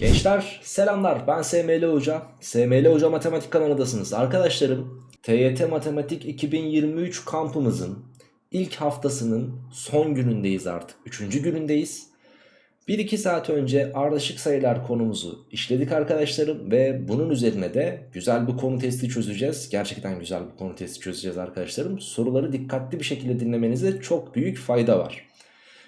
Gençler selamlar ben SML Hoca. SML Hoca Matematik kanalındasınız. Arkadaşlarım TYT Matematik 2023 kampımızın ilk haftasının son günündeyiz artık. Üçüncü günündeyiz. 1-2 saat önce ardışık sayılar konumuzu işledik arkadaşlarım ve bunun üzerine de güzel bir konu testi çözeceğiz. Gerçekten güzel bir konu testi çözeceğiz arkadaşlarım. Soruları dikkatli bir şekilde dinlemenize çok büyük fayda var.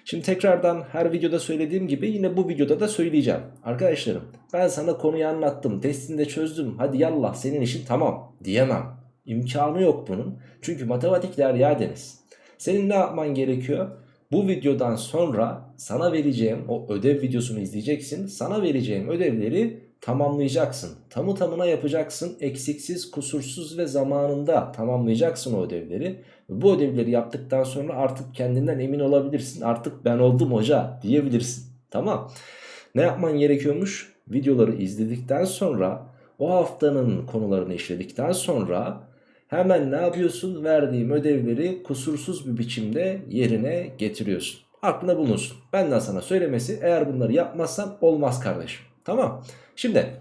Şimdi tekrardan her videoda söylediğim gibi yine bu videoda da söyleyeceğim. Arkadaşlarım ben sana konuyu anlattım, testini de çözdüm. Hadi yallah senin işin tamam diyemem. İmkanı yok bunun. Çünkü matematik derya deniz. Senin ne yapman gerekiyor? Bu videodan sonra sana vereceğim o ödev videosunu izleyeceksin. Sana vereceğim ödevleri tamamlayacaksın. Tamı tamına yapacaksın. Eksiksiz, kusursuz ve zamanında tamamlayacaksın o ödevleri. Bu ödevleri yaptıktan sonra artık kendinden emin olabilirsin. Artık ben oldum hoca diyebilirsin. Tamam. Ne yapman gerekiyormuş? Videoları izledikten sonra o haftanın konularını işledikten sonra hemen ne yapıyorsun? Verdiğim ödevleri kusursuz bir biçimde yerine getiriyorsun. Aklında bulunsun. Benden sana söylemesi eğer bunları yapmazsan olmaz kardeşim. Tamam. Şimdi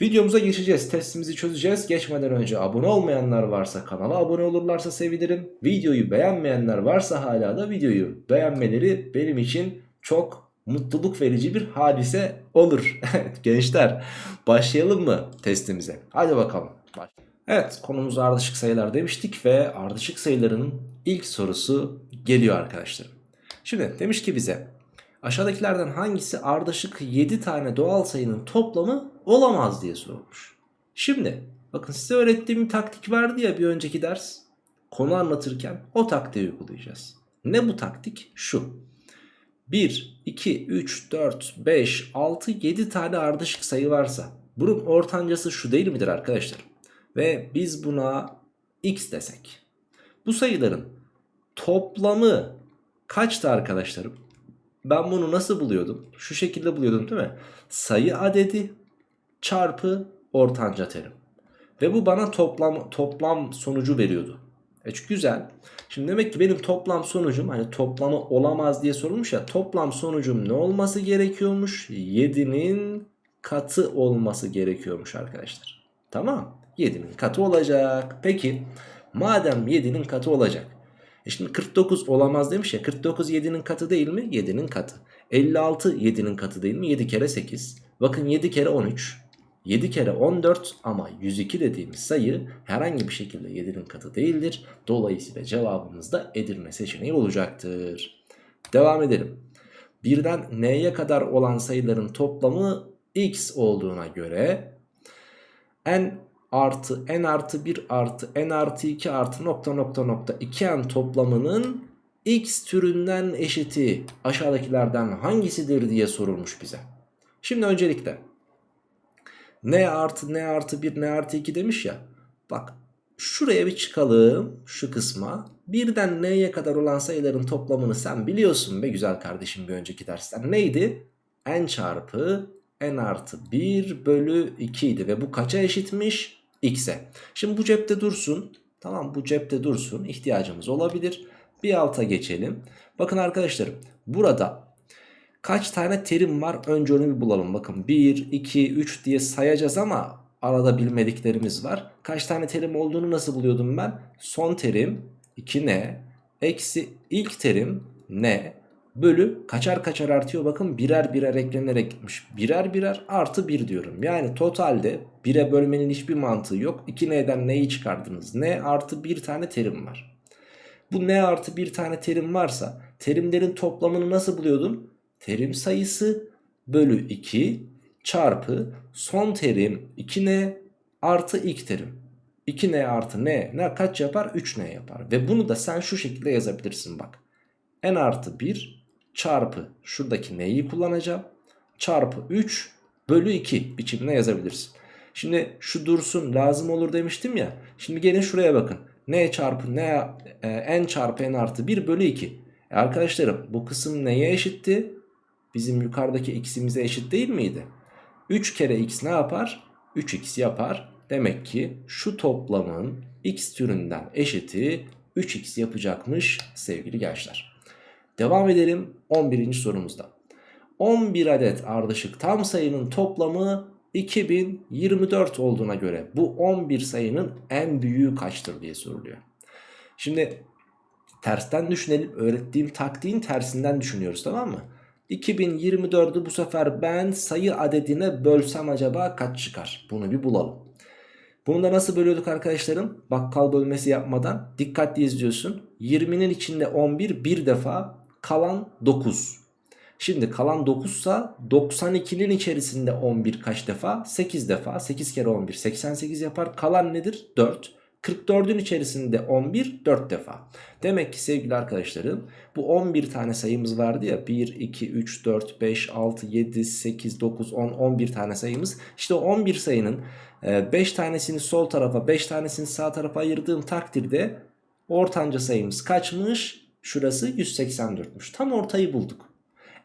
videomuza geçeceğiz. Testimizi çözeceğiz. Geçmeden önce abone olmayanlar varsa kanala abone olurlarsa sevinirim. Videoyu beğenmeyenler varsa hala da videoyu beğenmeleri benim için çok mutluluk verici bir hadise olur. Gençler başlayalım mı testimize? Hadi bakalım. Evet konumuz ardışık sayılar demiştik ve ardışık sayıların ilk sorusu geliyor arkadaşlarım. Şimdi demiş ki bize aşağıdakilerden hangisi ardışık 7 tane doğal sayının toplamı olamaz diye sorulmuş. Şimdi bakın size öğrettiğim bir taktik vardı ya bir önceki ders. Konu anlatırken o taktiği uygulayacağız. Ne bu taktik? Şu. 1, 2, 3, 4, 5, 6, 7 tane ardışık sayı varsa bunun ortancası şu değil midir arkadaşlar? Ve biz buna x desek. Bu sayıların toplamı kaçtı arkadaşlarım? Ben bunu nasıl buluyordum? Şu şekilde buluyordum değil mi? Sayı adedi çarpı ortanca terim. Ve bu bana toplam toplam sonucu veriyordu. E çünkü güzel. Şimdi demek ki benim toplam sonucum hani toplamı olamaz diye sorulmuş ya. Toplam sonucum ne olması gerekiyormuş? 7'nin katı olması gerekiyormuş arkadaşlar. Tamam. 7'nin katı olacak. Peki madem 7'nin katı olacak. E şimdi 49 olamaz demiş ya. 49 7'nin katı değil mi? 7'nin katı. 56 7'nin katı değil mi? 7 kere 8. Bakın 7 kere 13. 7 kere 14 ama 102 dediğimiz sayı herhangi bir şekilde 7'nin katı değildir. Dolayısıyla cevabımız da Edirne seçeneği olacaktır. Devam edelim. Birden n'ye kadar olan sayıların toplamı x olduğuna göre n artı n artı 1 artı n artı 2 artı nokta nokta nokta 2n toplamının x türünden eşiti aşağıdakilerden hangisidir diye sorulmuş bize. Şimdi öncelikle n artı n artı 1 n artı 2 demiş ya. Bak şuraya bir çıkalım şu kısma. Birden n'ye kadar olan sayıların toplamını sen biliyorsun be güzel kardeşim bir önceki dersten. Neydi? n çarpı n artı 1 bölü 2 idi ve bu kaça eşitmiş? X'e. Şimdi bu cepte dursun. Tamam bu cepte dursun. İhtiyacımız olabilir. Bir alta geçelim. Bakın arkadaşlarım burada kaç tane terim var? Önce onu bir bulalım. Bakın 1, 2, 3 diye sayacağız ama arada bilmediklerimiz var. Kaç tane terim olduğunu nasıl buluyordum ben? Son terim 2n eksi ilk terim n bölü kaçar kaçar artıyor bakın birer birer eklenerek gitmiş. Birer birer artı 1 diyorum. Yani totalde 1'e bölmenin hiçbir mantığı yok. 2n'den neyi çıkardınız? n artı 1 tane terim var. Bu n artı 1 tane terim varsa terimlerin toplamını nasıl buluyordum? Terim sayısı bölü 2 çarpı son terim 2n artı ilk terim. 2n artı n ne kaç yapar? 3n yapar. Ve bunu da sen şu şekilde yazabilirsin bak. n artı 1 çarpı şuradaki n'yi kullanacağım. Çarpı 3 bölü 2 biçimine yazabilirsin. Şimdi şu dursun lazım olur demiştim ya. Şimdi gelin şuraya bakın. n çarpı n, e, n çarpı n artı 1 bölü 2. E arkadaşlarım bu kısım neye eşitti? Bizim yukarıdaki x'imize eşit değil miydi? 3 kere x ne yapar? 3x yapar. Demek ki şu toplamın x türünden eşiti 3x yapacakmış sevgili gençler. Devam edelim 11. sorumuzda. 11 adet ardışık tam sayının toplamı 2024 olduğuna göre bu 11 sayının en büyüğü kaçtır diye soruluyor. Şimdi tersten düşünelim. Öğrettiğim taktiğin tersinden düşünüyoruz tamam mı? 2024'ü bu sefer ben sayı adedine bölsem acaba kaç çıkar? Bunu bir bulalım. Bunu da nasıl bölüyorduk arkadaşlarım? Bakkal bölmesi yapmadan dikkatli izliyorsun. 20'nin içinde 11 bir defa kalan 9. Şimdi kalan 9 sa 92'nin içerisinde 11 kaç defa? 8 defa. 8 kere 11 88 yapar. Kalan nedir? 4. 44'ün içerisinde 11 4 defa. Demek ki sevgili arkadaşlarım bu 11 tane sayımız vardı ya 1, 2, 3, 4, 5, 6, 7, 8, 9, 10, 11 tane sayımız. İşte o 11 sayının 5 tanesini sol tarafa 5 tanesini sağ tarafa ayırdığım takdirde ortanca sayımız kaçmış? Şurası 184'müş. Tam ortayı bulduk.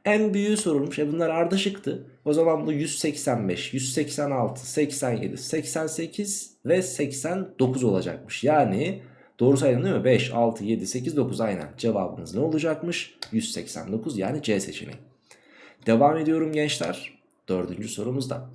En büyüğü sorulmuş. E bunlar ardışıktı. O zaman bu 185, 186, 87, 88 ve 89 olacakmış. Yani doğru saydım değil mi? 5, 6, 7, 8, 9 aynen. Cevabımız ne olacakmış? 189 yani C seçeneği. Devam ediyorum gençler. Dördüncü sorumuzda.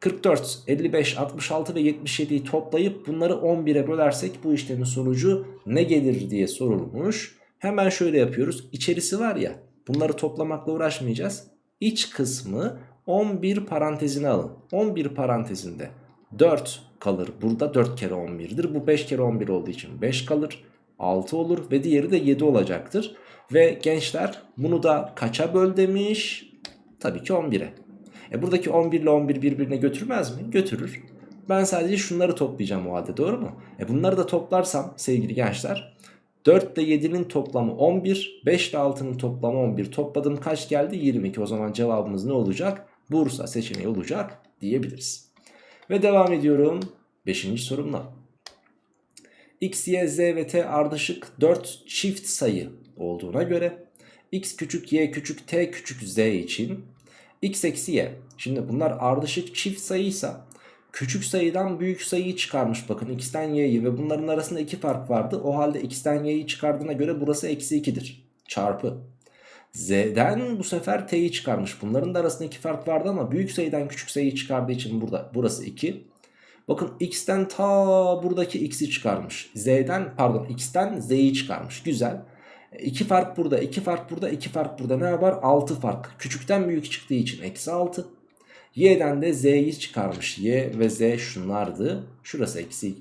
44, 55, 66 ve 77'yi toplayıp bunları 11'e bölersek bu işlemin sonucu ne gelir diye sorulmuş. Hemen şöyle yapıyoruz. İçerisi var ya bunları toplamakla uğraşmayacağız. İç kısmı 11 parantezine alın. 11 parantezinde 4 kalır. Burada 4 kere 11'dir. Bu 5 kere 11 olduğu için 5 kalır. 6 olur ve diğeri de 7 olacaktır. Ve gençler bunu da kaça böl demiş? Tabii ki 11'e. E buradaki 11 ile 11 birbirine götürmez mi? Götürür. Ben sadece şunları toplayacağım o halde doğru mu? E bunları da toplarsam sevgili gençler 4 ile 7'nin toplamı 11, 5 ile 6'nın toplamı 11. Topladım kaç geldi? 22. O zaman cevabımız ne olacak? Bursa seçeneği olacak diyebiliriz. Ve devam ediyorum 5. sorumla. X, Y, Z ve T ardışık 4 çift sayı olduğuna göre X küçük, Y küçük, T küçük, Z için X eksi Y. Şimdi bunlar ardışık çift sayıysa küçük sayıdan büyük sayıyı çıkarmış bakın x'ten y'yi ve bunların arasında iki fark vardı. O halde x'ten y'yi çıkardığına göre burası eksi 2'dir. Çarpı. Z'den bu sefer t'yi çıkarmış. Bunların da arasında iki fark vardı ama büyük sayıdan küçük sayıyı çıkardığı için burada burası 2. Bakın x'ten ta buradaki x'i çıkarmış. Z'den pardon x'ten z'yi çıkarmış. Güzel. 2 fark burada, 2 fark burada, 2 fark burada. Ne yapar? 6 fark. Küçükten büyük çıktığı için eksi 6. Y'den de Z'yi çıkarmış. Y ve Z şunlardı. Şurası eksi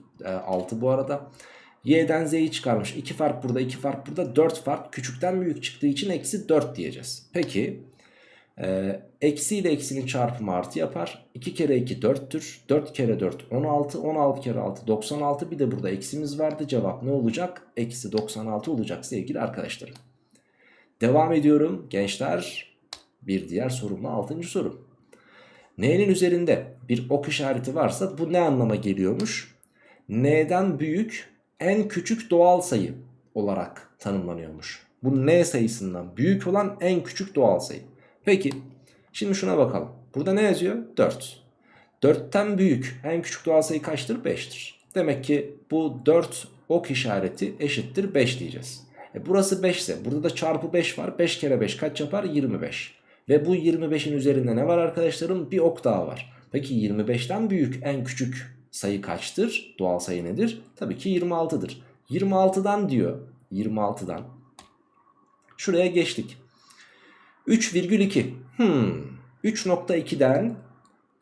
6 bu arada. Y'den Z'yi çıkarmış. 2 fark burada 2 fark burada 4 fark. Küçükten büyük çıktığı için eksi 4 diyeceğiz. Peki. E, eksi ile eksinin çarpımı artı yapar. 2 kere 2 4'tür. 4 kere 4 16. 16 kere 6 96. Bir de burada eksimiz vardı. Cevap ne olacak? Eksi 96 olacak sevgili arkadaşlarım. Devam ediyorum gençler. Bir diğer sorumla 6. sorum. N'nin üzerinde bir ok işareti varsa bu ne anlama geliyormuş? N'den büyük en küçük doğal sayı olarak tanımlanıyormuş. Bu N sayısından büyük olan en küçük doğal sayı. Peki şimdi şuna bakalım. Burada ne yazıyor? 4. 4'ten büyük en küçük doğal sayı kaçtır? 5'tir. Demek ki bu 4 ok işareti eşittir 5 diyeceğiz. E burası 5 ise burada da çarpı 5 var. 5 kere 5 kaç yapar? 25. Ve bu 25'in üzerinde ne var arkadaşlarım? Bir ok daha var. Peki 25'ten büyük en küçük sayı kaçtır? Doğal sayı nedir? Tabii ki 26'dır. 26'dan diyor. 26'dan. Şuraya geçtik. 3,2. Hmm. 3.2'den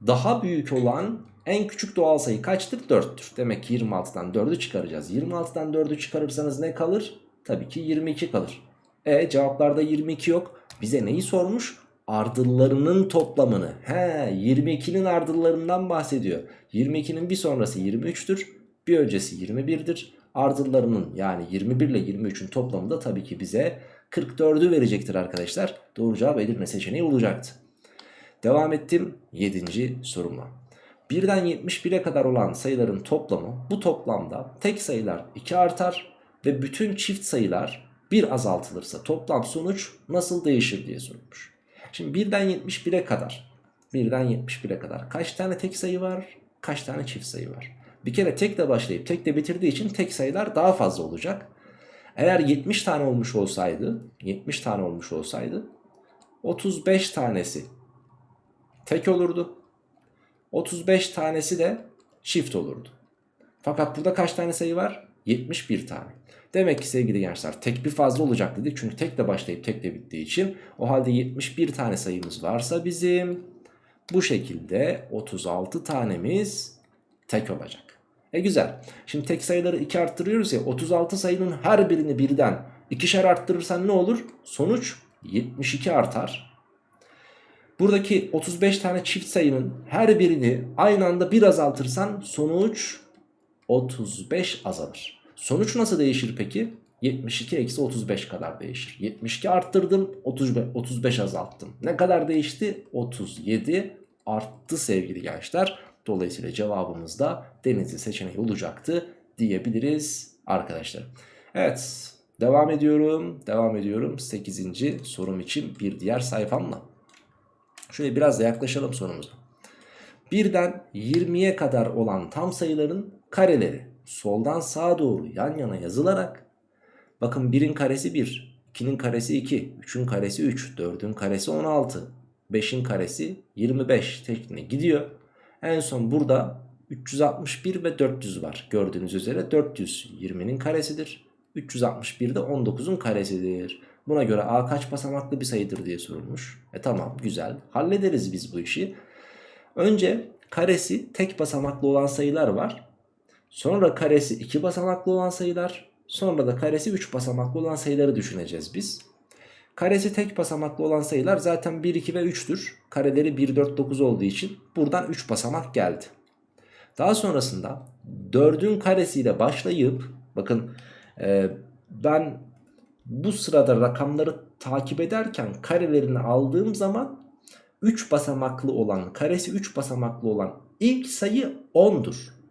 daha büyük olan en küçük doğal sayı kaçtır? 4'tür. Demek ki 26'dan 4'ü çıkaracağız. 26'dan 4'ü çıkarırsanız ne kalır? Tabii ki 22 kalır. E cevaplarda 22 yok. Bize neyi sormuş? Ardıllarının toplamını. He 22'nin ardıllarından bahsediyor. 22'nin bir sonrası 23'tür. Bir öncesi 21'dir. Ardıllarının yani 21 ile 23'ün toplamı da tabii ki bize 44'ü verecektir arkadaşlar. Doğru cevap Edirne seçeneği olacaktı. Devam ettim 7. sorumla. 1'den 71'e kadar olan sayıların toplamı bu toplamda tek sayılar 2 artar ve bütün çift sayılar 1 azaltılırsa toplam sonuç nasıl değişir diye sorulmuş. Şimdi 1'den 71'e kadar 1'den 71'e kadar kaç tane tek sayı var? Kaç tane çift sayı var? Bir kere tek de başlayıp tek de bitirdiği için tek sayılar daha fazla olacak. Eğer 70 tane olmuş olsaydı 70 tane olmuş olsaydı 35 tanesi tek olurdu. 35 tanesi de çift olurdu. Fakat burada kaç tane sayı var? 71 tane. Demek ki sevgili gençler tek bir fazla olacak dedik. Çünkü tek de başlayıp tek de bittiği için. O halde 71 tane sayımız varsa bizim bu şekilde 36 tanemiz tek olacak. E güzel. Şimdi tek sayıları 2 arttırıyoruz ya 36 sayının her birini birden ikişer arttırırsan ne olur? Sonuç 72 artar. Buradaki 35 tane çift sayının her birini aynı anda bir azaltırsan sonuç 35 azalır. Sonuç nasıl değişir peki? 72 eksi 35 kadar değişir. 72 arttırdım 35, 35 azalttım. Ne kadar değişti? 37 arttı sevgili gençler. Dolayısıyla cevabımız da denizli seçeneği olacaktı diyebiliriz arkadaşlar. Evet devam ediyorum. Devam ediyorum 8. sorum için bir diğer sayfamla. Şöyle biraz da yaklaşalım sorumuza. Birden 20'ye kadar olan tam sayıların kareleri soldan sağa doğru yan yana yazılarak bakın 1'in karesi 1, 2'nin karesi 2, 3'ün karesi 3, 4'ün karesi 16, 5'in karesi 25 şeklinde gidiyor. En son burada 361 ve 400 var. Gördüğünüz üzere 400 20'nin karesidir. 361 de 19'un karesidir. Buna göre a kaç basamaklı bir sayıdır diye sorulmuş. E tamam güzel hallederiz biz bu işi. Önce karesi tek basamaklı olan sayılar var. Sonra karesi 2 basamaklı olan sayılar. Sonra da karesi 3 basamaklı olan sayıları düşüneceğiz biz. Karesi tek basamaklı olan sayılar zaten 1, 2 ve 3'tür. Kareleri 1, 4, 9 olduğu için buradan 3 basamak geldi. Daha sonrasında 4'ün karesiyle başlayıp bakın e, ben bu sırada rakamları takip ederken karelerini aldığım zaman 3 basamaklı olan karesi 3 basamaklı olan ilk sayı 10'dur.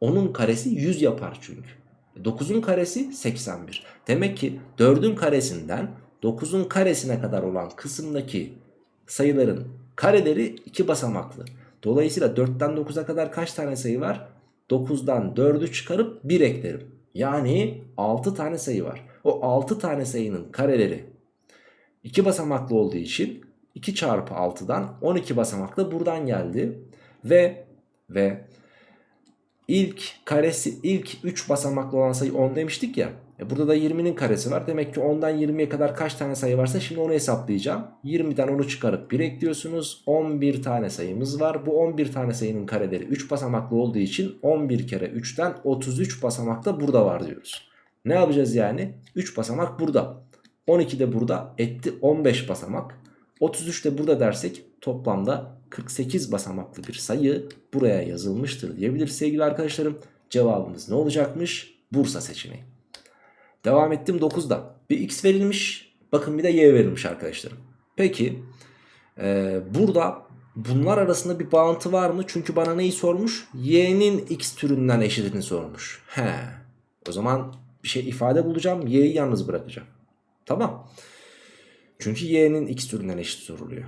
Onun karesi 100 yapar çünkü. 9'un karesi 81. Demek ki 4'ün karesinden 9'un karesine kadar olan kısımdaki sayıların kareleri 2 basamaklı. Dolayısıyla 4'ten 9'a kadar kaç tane sayı var? 9'dan 4'ü çıkarıp 1 eklerim. Yani 6 tane sayı var. O 6 tane sayının kareleri 2 basamaklı olduğu için 2 çarpı 6'dan 12 basamaklı buradan geldi. Ve ve ilk karesi ilk 3 basamaklı olan sayı 10 demiştik ya. E burada da 20'nin karesi var. Demek ki 10'dan 20'ye kadar kaç tane sayı varsa şimdi onu hesaplayacağım. 20'den onu çıkarıp 1 ekliyorsunuz. 11 tane sayımız var. Bu 11 tane sayının kareleri 3 basamaklı olduğu için 11 kere 3'ten 33 basamak da burada var diyoruz. Ne yapacağız yani? 3 basamak burada. 12 de burada etti 15 basamak. 33 de burada dersek toplamda 48 basamaklı bir sayı buraya yazılmıştır diyebiliriz sevgili arkadaşlarım. Cevabımız ne olacakmış? Bursa seçeneği. Devam ettim 9'da. Bir x verilmiş. Bakın bir de y verilmiş arkadaşlarım. Peki e, burada bunlar arasında bir bağıntı var mı? Çünkü bana neyi sormuş? y'nin x türünden eşitini sormuş. He. O zaman bir şey ifade bulacağım. y'yi yalnız bırakacağım. Tamam. Çünkü y'nin x türünden eşit soruluyor.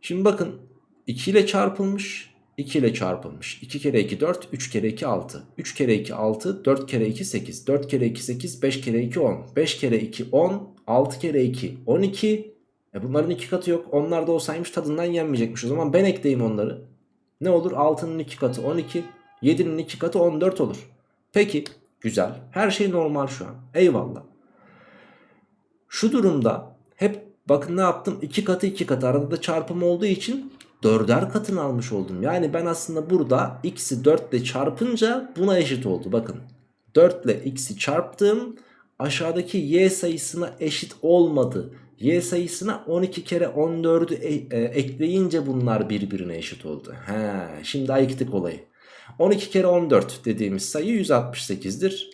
Şimdi bakın 2 ile çarpılmış 2 ile çarpılmış. 2 kere 2 4, 3 kere 2 6. 3 kere 2 6, 4 kere 2 8. 4 kere 2 8, 5 kere 2 10. 5 kere 2 10, 6 kere 2 12. E bunların iki katı yok. Onlar da olsaymış tadından yenmeyecekmiş. O zaman ben ekleyeyim onları. Ne olur? 6'nın 2 katı 12. 7'nin 2 katı 14 olur. Peki güzel. Her şey normal şu an. Eyvallah. Şu durumda hep bakın ne yaptım? 2 katı 2 katı arada da çarpım olduğu için dörder katını almış oldum. Yani ben aslında burada x'i 4 ile çarpınca buna eşit oldu. Bakın 4 ile x'i çarptım. Aşağıdaki y sayısına eşit olmadı. Y sayısına 12 kere 14'ü e e ekleyince bunlar birbirine eşit oldu. He, şimdi ayıktık olayı. 12 kere 14 dediğimiz sayı 168'dir.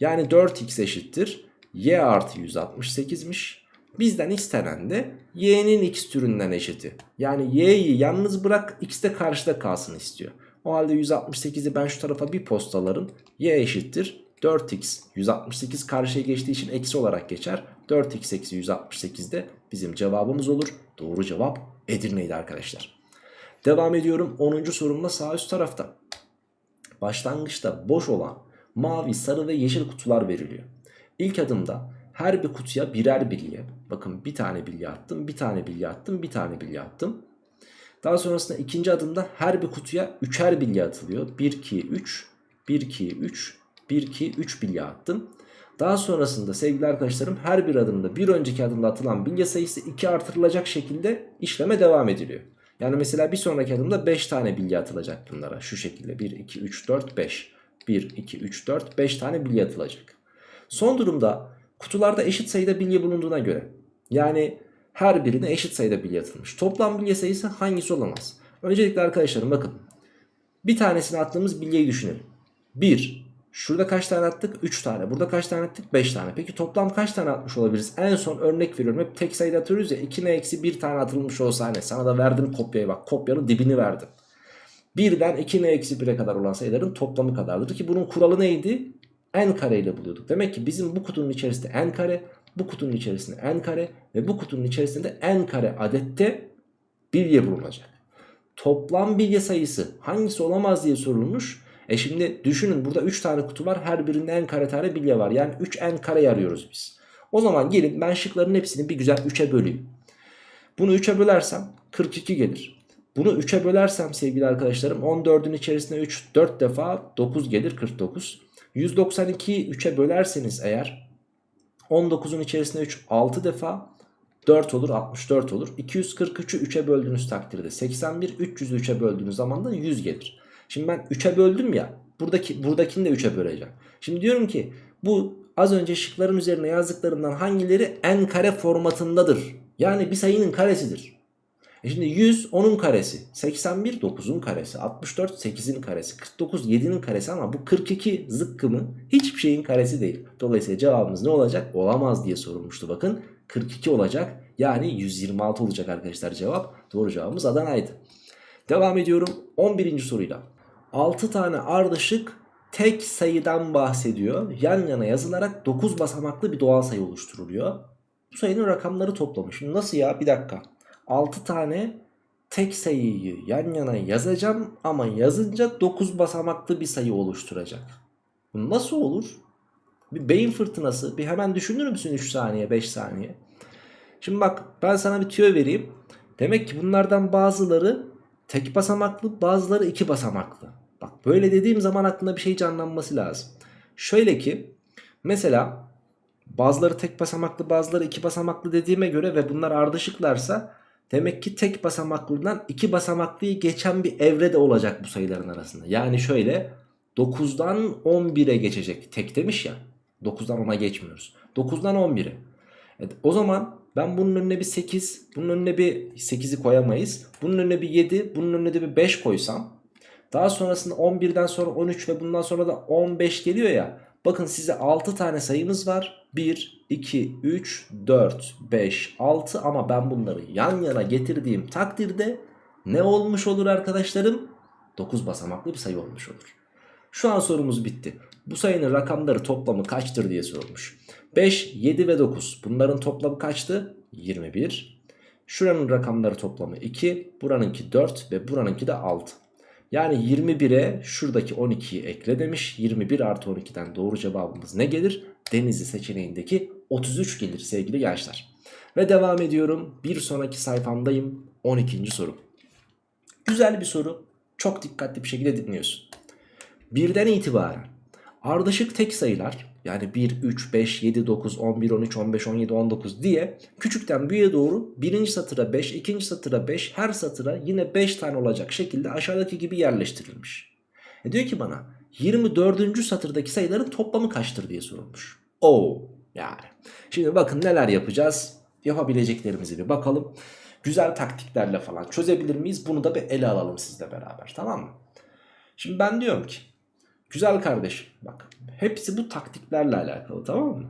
Yani 4x eşittir. Y artı 168'miş. Bizden istenen de y'nin x türünden eşiti. Yani y'yi yalnız bırak x de karşıda kalsın istiyor. O halde 168'i ben şu tarafa bir postalarım. y eşittir 4x 168 karşıya geçtiği için eksi olarak geçer. 4x eksi 168 de bizim cevabımız olur. Doğru cevap Edirne'ydi arkadaşlar. Devam ediyorum 10. sorumla sağ üst tarafta. Başlangıçta boş olan mavi, sarı ve yeşil kutular veriliyor. İlk adımda her bir kutuya birer bilye. Bakın bir tane bilye attım, bir tane bilye attım, bir tane bilye attım. Daha sonrasında ikinci adımda her bir kutuya üçer bilye atılıyor. 1, 2, 3, 1, 2, 3, 1, 2, 3 bilye attım. Daha sonrasında sevgili arkadaşlarım her bir adımda bir önceki adımda atılan bilye sayısı 2 artırılacak şekilde işleme devam ediliyor. Yani mesela bir sonraki adımda 5 tane bilye atılacak bunlara şu şekilde 1, 2, 3, 4, 5. 1, 2, 3, 4, 5 tane bilye atılacak. Son durumda kutularda eşit sayıda bilye bulunduğuna göre yani her birine eşit sayıda bilye atılmış. Toplam bilye sayısı hangisi olamaz? Öncelikle arkadaşlarım bakın bir tanesini attığımız bilyeyi düşünelim. 1, Şurada kaç tane attık? 3 tane. Burada kaç tane attık? 5 tane. Peki toplam kaç tane atmış olabiliriz? En son örnek veriyorum. Hep tek sayıda atıyoruz ya. 2 ne eksi 1 tane atılmış olsa hani. Sana da verdim kopyayı bak. Kopyanın dibini verdim. 1'den 2 ne eksi 1'e kadar olan sayıların toplamı kadardır. Ki bunun kuralı neydi? N kare ile buluyorduk. Demek ki bizim bu kutunun içerisinde n kare, bu kutunun içerisinde n kare ve bu kutunun içerisinde n kare adette bilye bulunacak. Toplam bilye sayısı hangisi olamaz diye sorulmuş. E şimdi düşünün burada 3 tane kutu var. Her birinde n kare tane bilye var. Yani 3n kare arıyoruz biz. O zaman gelin ben şıkların hepsini bir güzel 3'e böleyim. Bunu 3'e bölersem 42 gelir. Bunu 3'e bölersem sevgili arkadaşlarım 14'ün içerisine 3 4 defa 9 gelir 49. 192'yi 3'e bölerseniz eğer 19'un içerisine 3 6 defa 4 olur 64 olur. 243'ü 3'e böldüğünüz takdirde 81 300'ü 3'e böldüğünüz zaman da 100 gelir. Şimdi ben 3'e böldüm ya. Buradaki buradakini de 3'e böleceğim. Şimdi diyorum ki bu az önce şıkların üzerine yazdıklarımdan hangileri n kare formatındadır? Yani bir sayının karesidir. E şimdi 100 10'un karesi, 81 9'un karesi, 64 8'in karesi, 49 7'nin karesi ama bu 42 zıkkımı hiçbir şeyin karesi değil. Dolayısıyla cevabımız ne olacak? Olamaz diye sorulmuştu bakın. 42 olacak yani 126 olacak arkadaşlar cevap. Doğru cevabımız Adana'ydı. Devam ediyorum 11. soruyla. 6 tane ardışık tek sayıdan bahsediyor. Yan yana yazılarak 9 basamaklı bir doğal sayı oluşturuluyor. Bu sayının rakamları toplamı. Şimdi nasıl ya? Bir dakika. 6 tane tek sayıyı yan yana yazacağım ama yazınca 9 basamaklı bir sayı oluşturacak. Bu nasıl olur? Bir beyin fırtınası. Bir hemen düşünür müsün 3 saniye 5 saniye? Şimdi bak ben sana bir tüyo vereyim. Demek ki bunlardan bazıları tek basamaklı bazıları iki basamaklı. Bak böyle dediğim zaman aklında bir şey canlanması lazım. Şöyle ki mesela bazıları tek basamaklı bazıları iki basamaklı dediğime göre ve bunlar ardışıklarsa demek ki tek basamaklıdan iki basamaklıyı geçen bir evre de olacak bu sayıların arasında. Yani şöyle 9'dan 11'e geçecek tek demiş ya 9'dan 10'a geçmiyoruz. 9'dan 11'e. Evet, o zaman ben bunun önüne bir 8 bunun önüne bir 8'i koyamayız. Bunun önüne bir 7 bunun önüne de bir 5 koysam daha sonrasında 11'den sonra 13 ve bundan sonra da 15 geliyor ya. Bakın size 6 tane sayımız var. 1, 2, 3, 4, 5, 6 ama ben bunları yan yana getirdiğim takdirde ne olmuş olur arkadaşlarım? 9 basamaklı bir sayı olmuş olur. Şu an sorumuz bitti. Bu sayının rakamları toplamı kaçtır diye sorulmuş. 5, 7 ve 9 bunların toplamı kaçtı? 21. Şuranın rakamları toplamı 2, buranınki 4 ve buranınki de 6. Yani 21'e şuradaki 12'yi ekle demiş. 21 artı 12'den doğru cevabımız ne gelir? Denizli seçeneğindeki 33 gelir sevgili gençler. Ve devam ediyorum. Bir sonraki sayfamdayım. 12. soru. Güzel bir soru. Çok dikkatli bir şekilde dinliyorsun. Birden itibaren ardışık tek sayılar yani 1, 3, 5, 7, 9, 11, 13, 15, 17, 19 diye küçükten büyüğe doğru birinci satıra 5, ikinci satıra 5, her satıra yine 5 tane olacak şekilde aşağıdaki gibi yerleştirilmiş. E diyor ki bana 24. satırdaki sayıların toplamı kaçtır diye sorulmuş. Oo yani. Şimdi bakın neler yapacağız. Yapabileceklerimizi bir bakalım. Güzel taktiklerle falan çözebilir miyiz? Bunu da bir ele alalım sizle beraber tamam mı? Şimdi ben diyorum ki güzel kardeşim bak Hepsi bu taktiklerle alakalı tamam mı?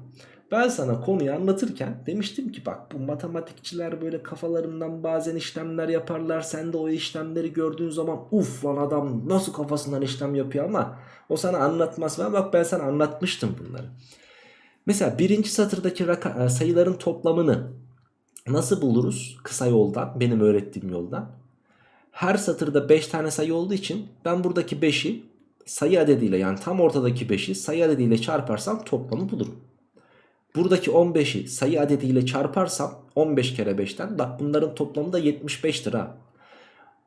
Ben sana konuyu anlatırken demiştim ki bak bu matematikçiler böyle kafalarından bazen işlemler yaparlar. Sen de o işlemleri gördüğün zaman uf lan adam nasıl kafasından işlem yapıyor ama o sana anlatmaz. Ben bak ben sana anlatmıştım bunları. Mesela birinci satırdaki e, sayıların toplamını nasıl buluruz? Kısa yoldan benim öğrettiğim yoldan. Her satırda 5 tane sayı olduğu için ben buradaki 5'i sayı adediyle yani tam ortadaki 5'i sayı adediyle çarparsam toplamı bulurum. Buradaki 15'i sayı adediyle çarparsam 15 kere 5'ten bak bunların toplamı da 75'tir ha.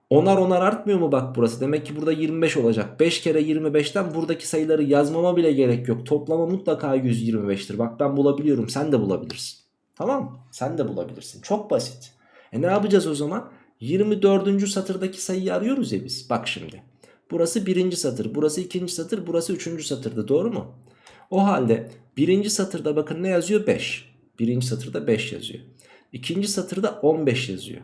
Onar onar artmıyor mu bak burası? Demek ki burada 25 olacak. 5 kere 25'ten buradaki sayıları yazmama bile gerek yok. Toplama mutlaka 125'tir. Bak ben bulabiliyorum. Sen de bulabilirsin. Tamam? Sen de bulabilirsin. Çok basit. E ne yapacağız o zaman? 24. satırdaki sayıyı arıyoruz ya biz. Bak şimdi. Burası birinci satır. Burası ikinci satır. Burası üçüncü satırda. Doğru mu? O halde birinci satırda bakın ne yazıyor? 5. Birinci satırda 5 yazıyor. İkinci satırda 15 yazıyor.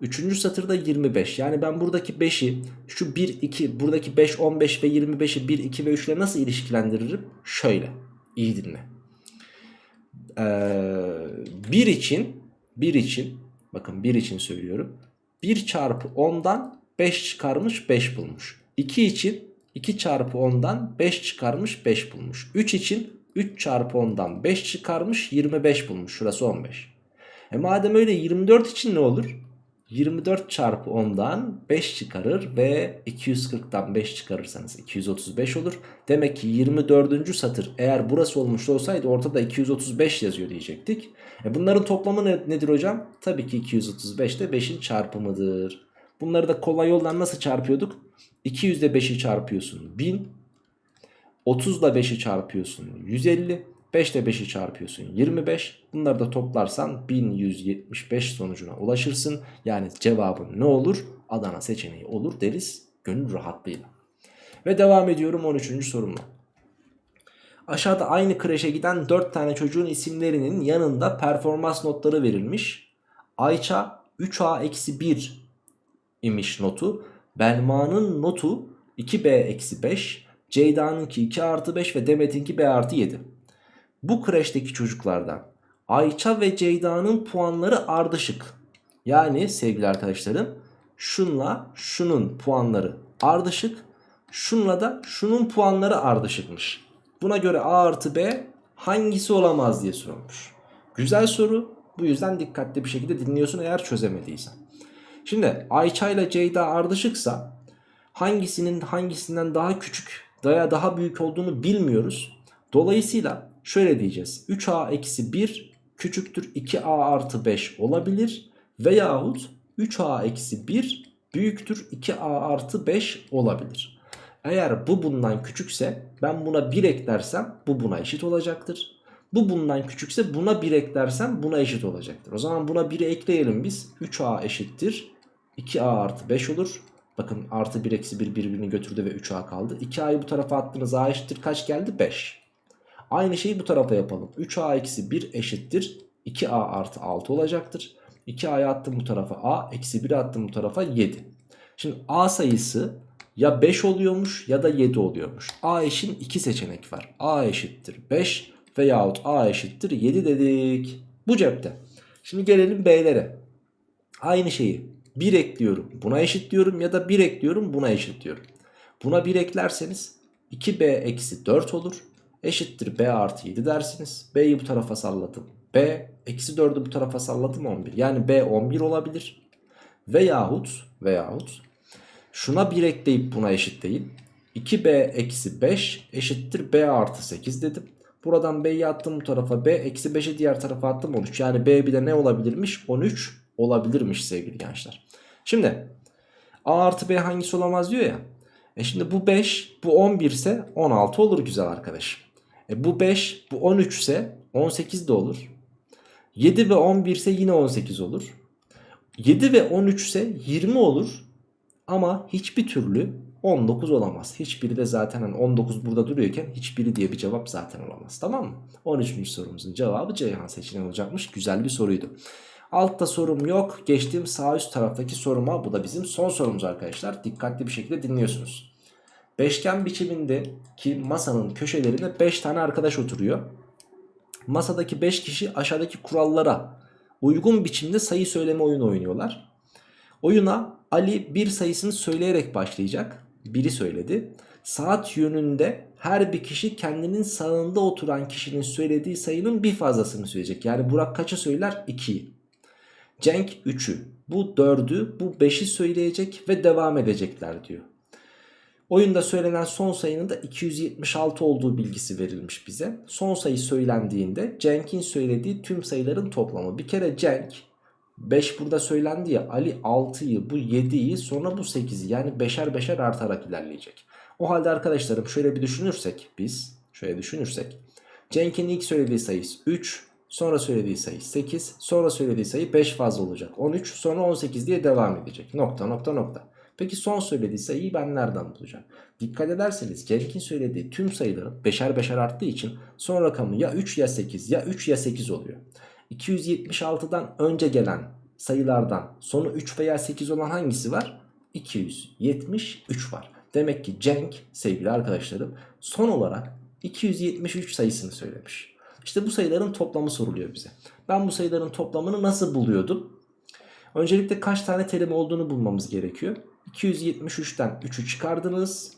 Üçüncü satırda 25. Yani ben buradaki 5'i şu 1, 2, buradaki 5, 15 ve 25'i 1, 2 ve 3 ile nasıl ilişkilendiririm? Şöyle. İyi dinle. Ee, 1 için 1 için bakın 1 için söylüyorum. 1 çarpı 10'dan 5 çıkarmış 5 bulmuş. 2 için 2 çarpı 10'dan 5 çıkarmış 5 bulmuş. 3 için 3 çarpı 10'dan 5 çıkarmış 25 bulmuş. Şurası 15. E madem öyle 24 için ne olur? 24 çarpı 10'dan 5 çıkarır ve 240'dan 5 çıkarırsanız 235 olur. Demek ki 24. satır eğer burası olmuş olsaydı ortada 235 yazıyor diyecektik. E bunların toplamı ne, nedir hocam? Tabii ki 235 de 5'in çarpımıdır. Bunları da kolay yoldan nasıl çarpıyorduk? 200 ile 5'i çarpıyorsun 1000. 30 ile 5'i çarpıyorsun 150. 5 ile 5'i çarpıyorsun 25. Bunları da toplarsan 1175 sonucuna ulaşırsın. Yani cevabın ne olur? Adana seçeneği olur deriz gönül rahatlığıyla. Ve devam ediyorum 13. sorumla. Aşağıda aynı kreşe giden 4 tane çocuğun isimlerinin yanında performans notları verilmiş. Ayça 3A-1 imiş notu. Belma'nın notu 2B-5. Ceyda'nınki 2 artı 5 ve Demet'inki B artı 7. Bu kreşteki çocuklardan Ayça ve Ceyda'nın puanları ardışık. Yani sevgili arkadaşlarım şunla şunun puanları ardışık. Şunla da şunun puanları ardışıkmış. Buna göre A artı B hangisi olamaz diye sorulmuş. Güzel soru. Bu yüzden dikkatli bir şekilde dinliyorsun eğer çözemediysen. Şimdi Ayça ile Ceyda ardışıksa hangisinin hangisinden daha küçük veya daha büyük olduğunu bilmiyoruz. Dolayısıyla şöyle diyeceğiz. 3a eksi 1 küçüktür 2a artı 5 olabilir. Veyahut 3a eksi 1 büyüktür 2a artı 5 olabilir. Eğer bu bundan küçükse ben buna 1 eklersem bu buna eşit olacaktır. Bu bundan küçükse buna 1 eklersem buna eşit olacaktır. O zaman buna 1'i ekleyelim biz. 3a eşittir 2a artı 5 olur. Bakın artı 1 eksi 1 birbirini götürdü ve 3a kaldı. 2a'yı bu tarafa attığınız a eşittir kaç geldi? 5. Aynı şeyi bu tarafa yapalım. 3a eksi 1 eşittir 2a artı 6 olacaktır. 2a'yı attım bu tarafa a eksi 1'i attım bu tarafa 7. Şimdi a sayısı ya 5 oluyormuş ya da 7 oluyormuş. A eşin 2 seçenek var. A eşittir 5 veyahut A eşittir 7 dedik. Bu cepte. Şimdi gelelim B'lere. Aynı şeyi 1 ekliyorum buna eşit diyorum ya da 1 ekliyorum buna eşit diyorum. Buna 1 eklerseniz 2B eksi 4 olur. Eşittir B artı 7 dersiniz. B'yi bu tarafa salladım. B eksi 4'ü bu tarafa salladım 11. Yani B 11 olabilir. Veyahut veyahut şuna 1 ekleyip buna eşitleyin. 2B eksi 5 eşittir B artı 8 dedim. Buradan B'yi attım bu tarafa. B eksi 5'i diğer tarafa attım 13. Yani B bir ne olabilirmiş? 13 olabilirmiş sevgili gençler. Şimdi A artı B hangisi olamaz diyor ya. E şimdi bu 5 bu 11 ise 16 olur güzel arkadaşım. E bu 5 bu 13 ise 18 de olur. 7 ve 11 ise yine 18 olur. 7 ve 13 ise 20 olur. Ama hiçbir türlü 19 olamaz. Hiçbiri de zaten hani 19 burada duruyorken hiçbiri diye bir cevap zaten olamaz. Tamam mı? 13. sorumuzun cevabı Ceyhan seçeneği olacakmış. Güzel bir soruydu. Altta sorum yok. Geçtiğim sağ üst taraftaki soruma bu da bizim son sorumuz arkadaşlar. Dikkatli bir şekilde dinliyorsunuz. Beşgen biçimindeki masanın köşelerinde 5 tane arkadaş oturuyor. Masadaki 5 kişi aşağıdaki kurallara uygun biçimde sayı söyleme oyunu oynuyorlar. Oyuna Ali bir sayısını söyleyerek başlayacak. Biri söyledi. Saat yönünde her bir kişi kendinin sağında oturan kişinin söylediği sayının bir fazlasını söyleyecek. Yani Burak kaçı söyler? 2'yi. Cenk 3'ü. Bu 4'ü, bu 5'i söyleyecek ve devam edecekler diyor. Oyunda söylenen son sayının da 276 olduğu bilgisi verilmiş bize. Son sayı söylendiğinde Cenk'in söylediği tüm sayıların toplamı. Bir kere Cenk 5 burada söylendi ya Ali 6'yı bu 7'yi sonra bu 8'i yani beşer beşer artarak ilerleyecek. O halde arkadaşlarım şöyle bir düşünürsek biz şöyle düşünürsek Cenk'in ilk söylediği sayı 3 sonra söylediği sayı 8 sonra söylediği sayı 5 fazla olacak 13 sonra 18 diye devam edecek nokta nokta nokta. Peki son söylediği sayıyı ben nereden bulacağım? Dikkat ederseniz Cenk'in söylediği tüm sayıların beşer beşer arttığı için son rakamı ya 3 ya 8 ya 3 ya 8 oluyor. 276'dan önce gelen sayılardan sonu 3 veya 8 olan hangisi var? 273 var. Demek ki Cenk sevgili arkadaşlarım son olarak 273 sayısını söylemiş. İşte bu sayıların toplamı soruluyor bize. Ben bu sayıların toplamını nasıl buluyordum? Öncelikle kaç tane terim olduğunu bulmamız gerekiyor. 273'ten 3'ü çıkardınız.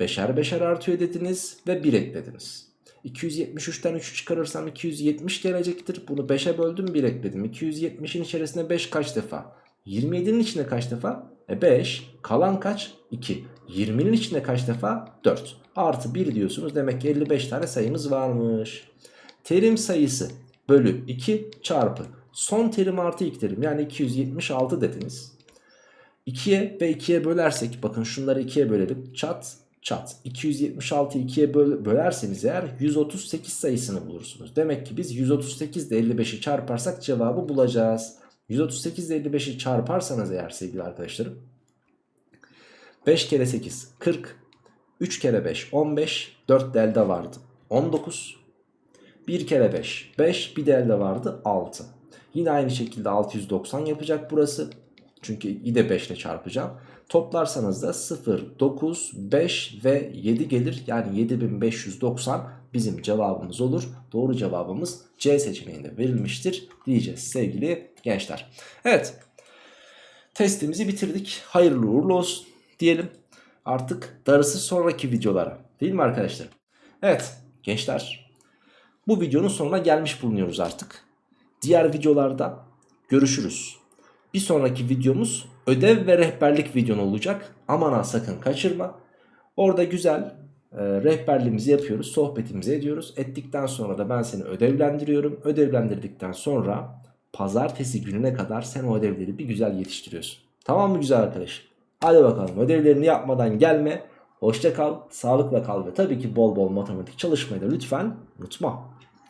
Beşer beşer artıyor dediniz ve 1 eklediniz. 273'ten 3'ü çıkarırsam 270 gelecektir. Bunu 5'e böldüm 1 ekledim. 270'in içerisinde 5 kaç defa? 27'nin içinde kaç defa? E 5. Kalan kaç? 2. 20'nin içinde kaç defa? 4. Artı 1 diyorsunuz. Demek ki 55 tane sayımız varmış. Terim sayısı bölü 2 çarpı. Son terim artı ilk terim yani 276 dediniz. 2'ye ve 2'ye bölersek bakın şunları 2'ye bölelim. Çat çat. 276'yı 2'ye böl bölerseniz eğer 138 sayısını bulursunuz. Demek ki biz 138 ile 55'i çarparsak cevabı bulacağız. 138 ile 55'i çarparsanız eğer sevgili arkadaşlarım 5 kere 8 40 3 kere 5 15 4 de vardı 19 1 kere 5 5 bir de vardı 6 Yine aynı şekilde 690 yapacak burası. Çünkü yine 5 ile çarpacağım. Toplarsanız da 0, 9, 5 ve 7 gelir. Yani 7590 bizim cevabımız olur. Doğru cevabımız C seçeneğinde verilmiştir diyeceğiz sevgili gençler. Evet testimizi bitirdik. Hayırlı uğurlu olsun diyelim. Artık darısı sonraki videolara değil mi arkadaşlar? Evet gençler bu videonun sonuna gelmiş bulunuyoruz artık. Diğer videolarda görüşürüz. Bir sonraki videomuz ödev ve rehberlik videon olacak. Aman ha sakın kaçırma. Orada güzel e, rehberliğimizi yapıyoruz, sohbetimizi ediyoruz. Ettikten sonra da ben seni ödevlendiriyorum. Ödevlendirdikten sonra pazartesi gününe kadar sen o ödevleri bir güzel yetiştiriyorsun. Tamam mı güzel arkadaş? Hadi bakalım ödevlerini yapmadan gelme. Hoşça kal, sağlıkla kal ve tabii ki bol bol matematik çalışmayı da lütfen unutma.